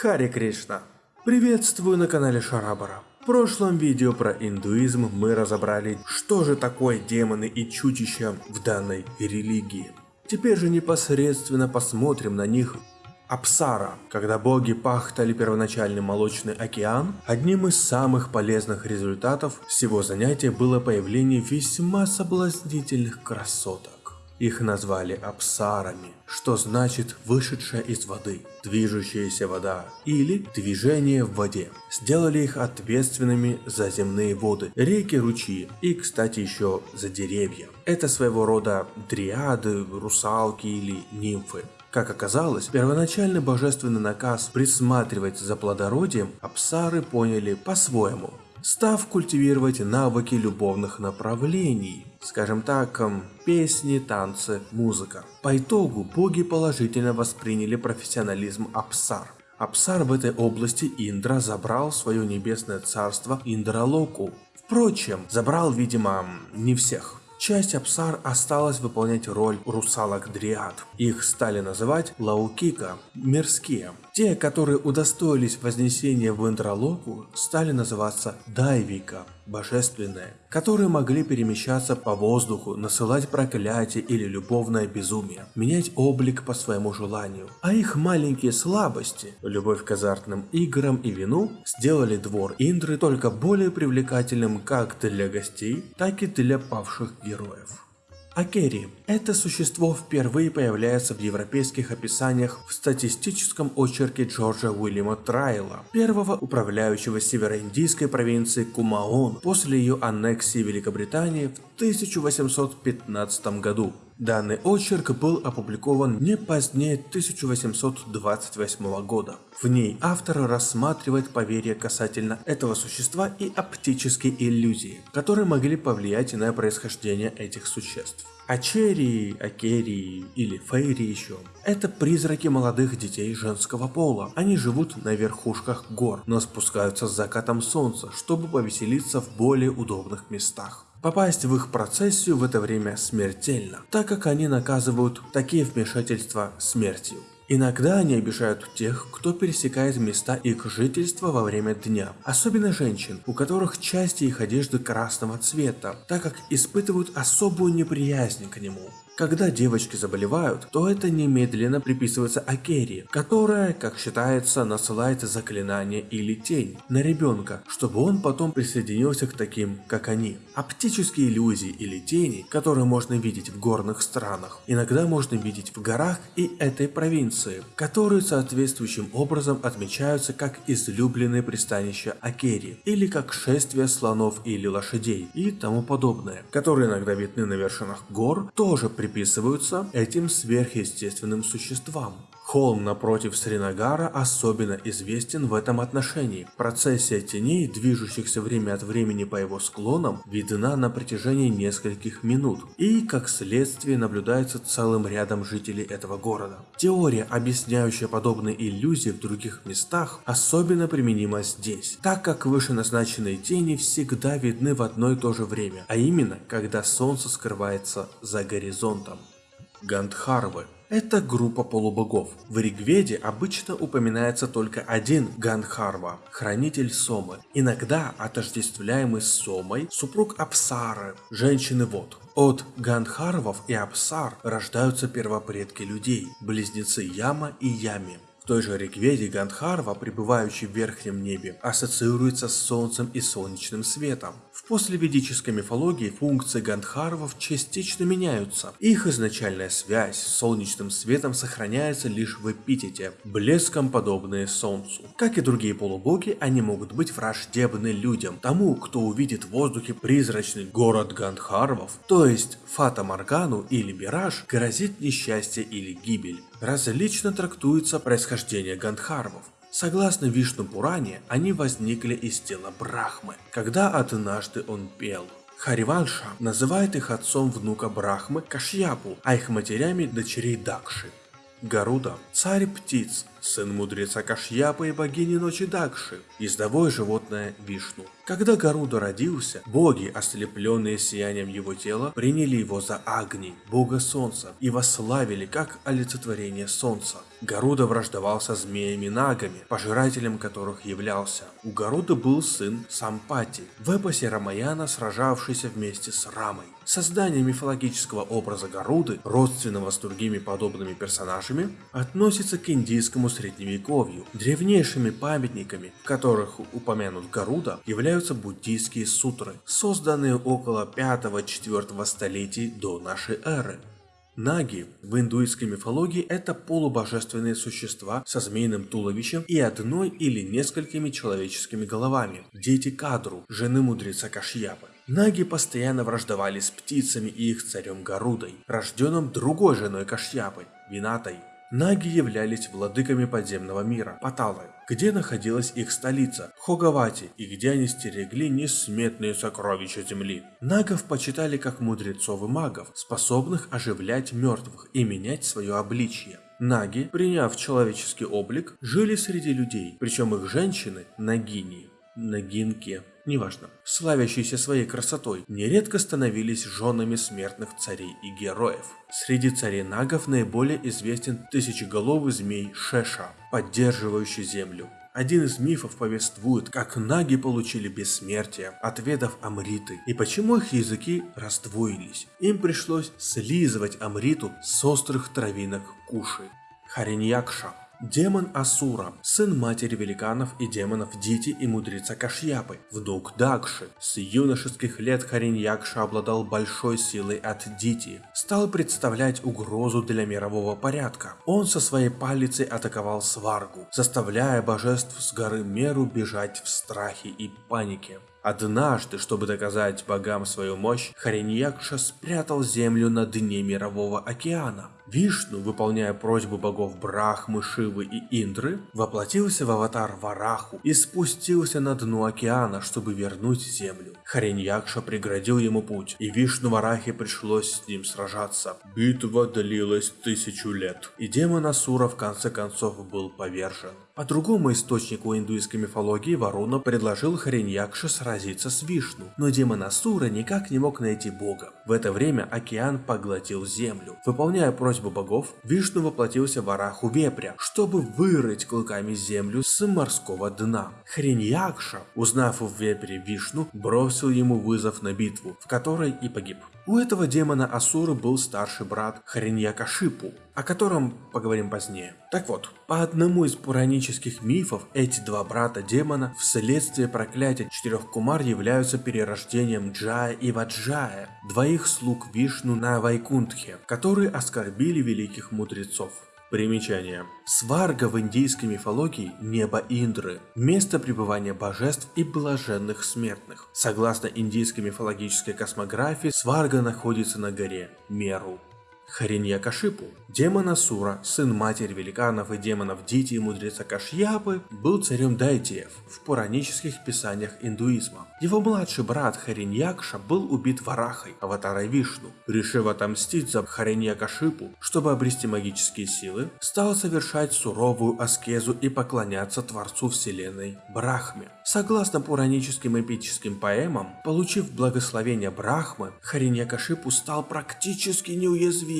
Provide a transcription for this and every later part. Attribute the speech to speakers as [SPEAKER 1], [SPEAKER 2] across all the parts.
[SPEAKER 1] Хари Кришна. Приветствую на канале Шарабара. В прошлом видео про индуизм мы разобрали, что же такое демоны и чудища в данной религии. Теперь же непосредственно посмотрим на них Апсара. Когда боги пахтали первоначальный молочный океан, одним из самых полезных результатов всего занятия было появление весьма соблазнительных красоток. Их назвали апсарами, что значит вышедшая из воды, движущаяся вода или движение в воде. Сделали их ответственными за земные воды, реки, ручьи и, кстати, еще за деревья. Это своего рода дриады, русалки или нимфы. Как оказалось, первоначальный божественный наказ присматривать за плодородием апсары поняли по-своему став культивировать навыки любовных направлений, скажем так, песни, танцы, музыка. По итогу боги положительно восприняли профессионализм Апсар. Апсар в этой области Индра забрал свое небесное царство Индралоку. Впрочем, забрал, видимо, не всех. Часть Апсар осталась выполнять роль русалок-дриад. Их стали называть Лаукика, мирские. Те, которые удостоились вознесения в Индралоку, стали называться Дайвика, божественные, которые могли перемещаться по воздуху, насылать проклятие или любовное безумие, менять облик по своему желанию. А их маленькие слабости, любовь к азартным играм и вину, сделали двор Индры только более привлекательным как для гостей, так и для павших героев. Акери – это существо впервые появляется в европейских описаниях в статистическом очерке Джорджа Уильяма Трайла, первого управляющего североиндийской провинции Кумаон после ее аннексии Великобритании в 1815 году. Данный очерк был опубликован не позднее 1828 года. В ней автор рассматривает поверья касательно этого существа и оптические иллюзии, которые могли повлиять на происхождение этих существ. Ачерии, Акерии или Фейри еще. Это призраки молодых детей женского пола. Они живут на верхушках гор, но спускаются с закатом солнца, чтобы повеселиться в более удобных местах. Попасть в их процессию в это время смертельно, так как они наказывают такие вмешательства смертью. Иногда они обижают тех, кто пересекает места их жительства во время дня, особенно женщин, у которых части их одежды красного цвета, так как испытывают особую неприязнь к нему. Когда девочки заболевают, то это немедленно приписывается Акери, которая, как считается, насылает заклинание или тень на ребенка, чтобы он потом присоединился к таким, как они. Оптические иллюзии или тени, которые можно видеть в горных странах, иногда можно видеть в горах и этой провинции, которые соответствующим образом отмечаются как излюбленные пристанища Акери, или как шествия слонов или лошадей и тому подобное, которые иногда видны на вершинах гор, тоже при приписываются этим сверхъестественным существам. Холм напротив Сринагара особенно известен в этом отношении. Процессия теней, движущихся время от времени по его склонам, видна на протяжении нескольких минут и, как следствие, наблюдается целым рядом жителей этого города. Теория, объясняющая подобные иллюзии в других местах, особенно применима здесь, так как вышеназначенные тени всегда видны в одно и то же время, а именно, когда солнце скрывается за горизонтом. Гандхарвы это группа полубогов. В Ригведе обычно упоминается только один Гандхарва, хранитель Сомы, иногда отождествляемый с Сомой, супруг Апсары, женщины вод. От Гандхарвов и Апсар рождаются первопредки людей, близнецы Яма и Ями той же Ригведе Гандхарва, пребывающий в верхнем небе, ассоциируется с солнцем и солнечным светом. В послеведической мифологии функции Гандхарвов частично меняются. Их изначальная связь с солнечным светом сохраняется лишь в эпитете, блеском подобные солнцу. Как и другие полубоги, они могут быть враждебны людям, тому, кто увидит в воздухе призрачный город Гандхарвов, то есть Фата Моргану или Мираж, грозит несчастье или гибель различно трактуется происхождение гандхарвов. Согласно Вишну Пуране, они возникли из тела Брахмы, когда однажды он пел. Хариванша называет их отцом внука Брахмы Кашьяпу, а их матерями дочерей Дакши. Гаруда – царь птиц, сын мудреца Кашьяпы и богини ночи Дакши, ездовое животное Вишну. Когда Гаруда родился, боги, ослепленные сиянием его тела, приняли его за Агни, бога солнца, и восславили как олицетворение солнца. Гаруда враждовал змеями-нагами, пожирателем которых являлся. У Гаруда был сын Сампати, в эпосе Рамаяна сражавшийся вместе с Рамой. Создание мифологического образа Гаруды, родственного с другими подобными персонажами, относится к индийскому средневековью. Древнейшими памятниками, в которых упомянут Гаруда, являются буддийские сутры, созданные около 5-4 столетий до нашей эры. Наги в индуистской мифологии это полубожественные существа со змеиным туловищем и одной или несколькими человеческими головами, дети Кадру, жены мудреца Кашьяпы. Наги постоянно враждовали с птицами и их царем Гарудой, рожденным другой женой Кашьяпы, Винатой. Наги являлись владыками подземного мира, Паталы, где находилась их столица, Хогавати, и где они стерегли несметные сокровища земли. Нагов почитали как мудрецов и магов, способных оживлять мертвых и менять свое обличье. Наги, приняв человеческий облик, жили среди людей, причем их женщины – нагини, нагинки, неважно, славящиеся своей красотой, нередко становились женами смертных царей и героев. Среди царей нагов наиболее известен тысячеголовый змей Шеша, поддерживающий землю. Один из мифов повествует, как наги получили бессмертие, отведав амриты, и почему их языки раздвоились. Им пришлось слизывать амриту с острых травинок куши. Хариньякша Демон Асура, сын матери великанов и демонов Дити и мудреца Кашьяпы, внук Дакши. С юношеских лет Хариньякша обладал большой силой от Дити, стал представлять угрозу для мирового порядка. Он со своей палицей атаковал Сваргу, заставляя божеств с горы Меру бежать в страхе и панике. Однажды, чтобы доказать богам свою мощь, Хариньякша спрятал землю на дне мирового океана. Вишну, выполняя просьбу богов Брахмы, Шивы и Индры, воплотился в аватар Вараху и спустился на дно океана, чтобы вернуть землю. Хариньякша преградил ему путь, и Вишну Варахе пришлось с ним сражаться. Битва длилась тысячу лет, и демон Асура в конце концов был повержен. По другому источнику индуистской мифологии Варуна предложил Хариньякше сразиться с Вишну, но демон Асура никак не мог найти бога. В это время океан поглотил землю. Выполняя просьбу богов, Вишну воплотился в Араху Вепря, чтобы вырыть клыками землю с морского дна. Хариньякша, узнав в Вепре Вишну, бросил ему вызов на битву, в которой и погиб. У этого демона Асуры был старший брат Хариньякашипу, о котором поговорим позднее. Так вот, по одному из пуранических мифов, эти два брата демона вследствие проклятия четырех кумар являются перерождением Джая и Ваджая, двоих слуг Вишну на Вайкунтхе, которые оскорбили великих мудрецов. Примечание. Сварга в индийской мифологии – небо Индры, место пребывания божеств и блаженных смертных. Согласно индийской мифологической космографии, Сварга находится на горе Меру. Хариньякашипу, демон Асура, сын матери великанов и демонов Дити и мудреца Кашьяпы, был царем Дайтиев в пуранических писаниях индуизма. Его младший брат Хариньякша был убит Варахой, аватарой Вишну. Решив отомстить за Хариньякашипу, чтобы обрести магические силы, стал совершать суровую аскезу и поклоняться Творцу Вселенной Брахме. Согласно пураническим эпическим поэмам, получив благословение Брахмы, Хариньякашипу стал практически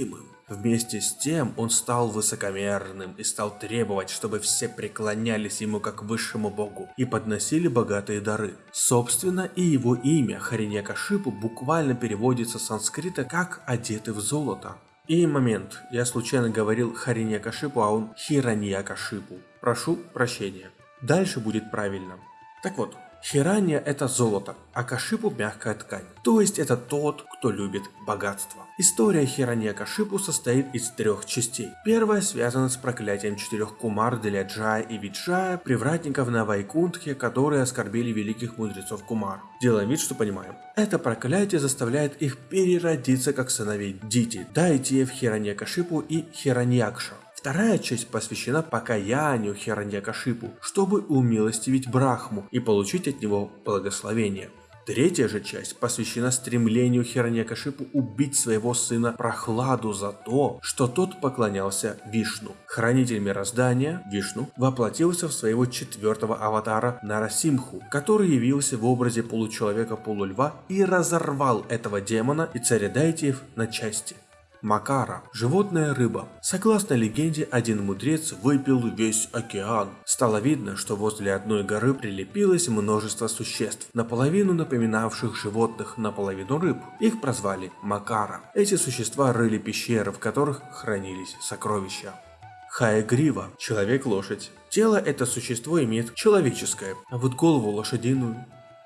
[SPEAKER 1] неуязвимым. Вместе с тем он стал высокомерным и стал требовать, чтобы все преклонялись ему как высшему богу и подносили богатые дары. Собственно, и его имя Хариньякашипу буквально переводится с санскрита как «одетый в золото». И момент, я случайно говорил Хариньякашипу, а он Хираньякашипу. Прошу прощения. Дальше будет правильно. Так вот, Хирания это золото, а Кашипу мягкая ткань. То есть это тот, кто любит богатство. История Хирания Кашипу состоит из трех частей. Первая связана с проклятием четырех кумар для Джая и Виджая, привратников на Вайкунтхе, которые оскорбили великих мудрецов кумар. Делаем вид, что понимаем. Это проклятие заставляет их переродиться как сыновей Дити, Дайтиев, Хираньякашипу и Хираньякша. Вторая часть посвящена покаянию Хираньякашипу, чтобы умилостивить Брахму и получить от него благословение. Третья же часть посвящена стремлению Хираньякашипу убить своего сына Прохладу за то, что тот поклонялся Вишну. Хранитель мироздания, Вишну, воплотился в своего четвертого аватара Нарасимху, который явился в образе получеловека-полульва и разорвал этого демона и царя Дайтиев на части. Макара – животная рыба. Согласно легенде, один мудрец выпил весь океан. Стало видно, что возле одной горы прилепилось множество существ, наполовину напоминавших животных, наполовину рыб. Их прозвали Макара. Эти существа рыли пещеры, в которых хранились сокровища. Хаегрива – человек-лошадь. Тело это существо имеет человеческое, а вот голову лошадиную.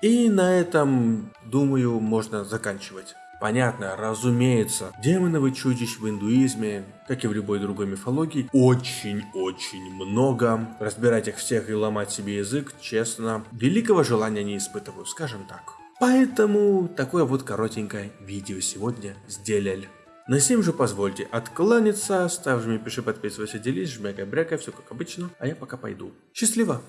[SPEAKER 1] И на этом, думаю, можно заканчивать. Понятно, разумеется, демонов и чудищ в индуизме, как и в любой другой мифологии, очень-очень много. Разбирать их всех и ломать себе язык, честно, великого желания не испытываю, скажем так. Поэтому такое вот коротенькое видео сегодня сделали. На сим же позвольте откланяться, ставь, жми, пиши, подписывайся, делись, жмякай, брякай, все как обычно, а я пока пойду. Счастливо!